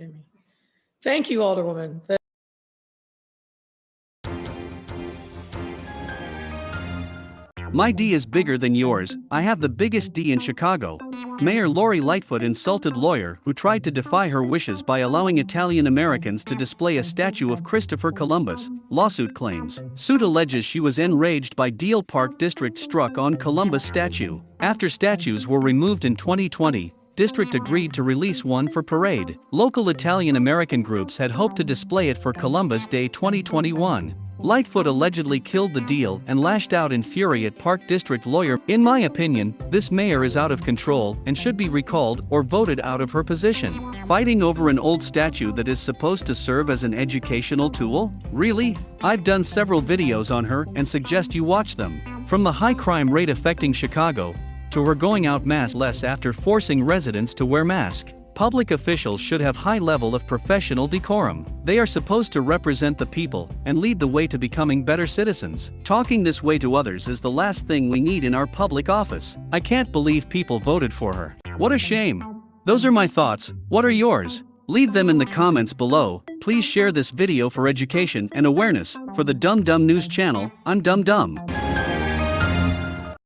kidding me? Thank you, Alderwoman. My D is bigger than yours, I have the biggest D in Chicago. Mayor Lori Lightfoot insulted lawyer who tried to defy her wishes by allowing Italian Americans to display a statue of Christopher Columbus, lawsuit claims. Suit alleges she was enraged by Deal Park District struck on Columbus statue. After statues were removed in 2020, district agreed to release one for parade. Local Italian American groups had hoped to display it for Columbus Day 2021. Lightfoot allegedly killed the deal and lashed out in fury at Park District lawyer. In my opinion, this mayor is out of control and should be recalled or voted out of her position. Fighting over an old statue that is supposed to serve as an educational tool? Really? I've done several videos on her and suggest you watch them. From the high crime rate affecting Chicago, to her going out mass less after forcing residents to wear mask. Public officials should have high level of professional decorum. They are supposed to represent the people and lead the way to becoming better citizens. Talking this way to others is the last thing we need in our public office. I can't believe people voted for her. What a shame. Those are my thoughts. What are yours? Leave them in the comments below. Please share this video for education and awareness. For the Dum Dum News channel, I'm Dum Dum.